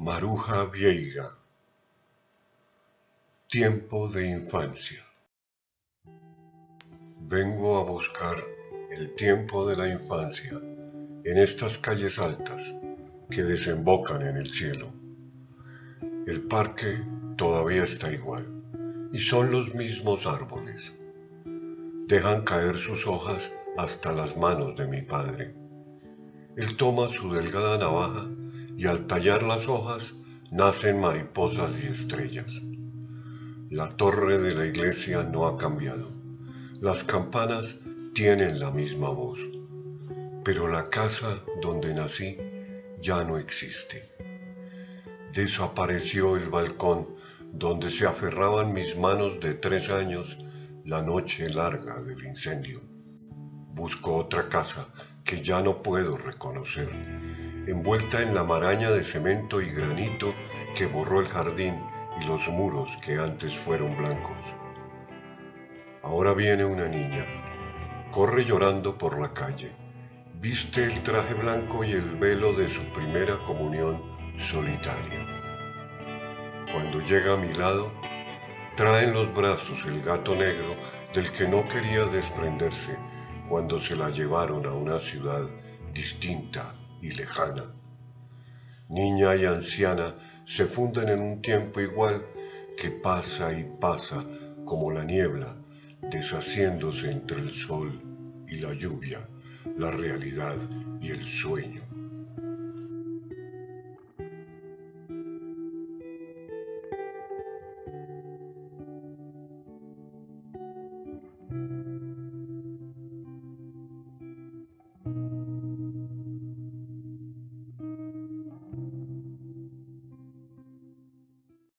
Maruja Vieiga Tiempo de infancia Vengo a buscar el tiempo de la infancia en estas calles altas que desembocan en el cielo. El parque todavía está igual y son los mismos árboles. Dejan caer sus hojas hasta las manos de mi padre. Él toma su delgada navaja y al tallar las hojas nacen mariposas y estrellas. La torre de la iglesia no ha cambiado. Las campanas tienen la misma voz. Pero la casa donde nací ya no existe. Desapareció el balcón donde se aferraban mis manos de tres años la noche larga del incendio. Busco otra casa que ya no puedo reconocer, envuelta en la maraña de cemento y granito que borró el jardín y los muros que antes fueron blancos. Ahora viene una niña, corre llorando por la calle, viste el traje blanco y el velo de su primera comunión solitaria. Cuando llega a mi lado, trae en los brazos el gato negro del que no quería desprenderse cuando se la llevaron a una ciudad distinta y lejana. Niña y anciana se funden en un tiempo igual que pasa y pasa como la niebla, deshaciéndose entre el sol y la lluvia, la realidad y el sueño.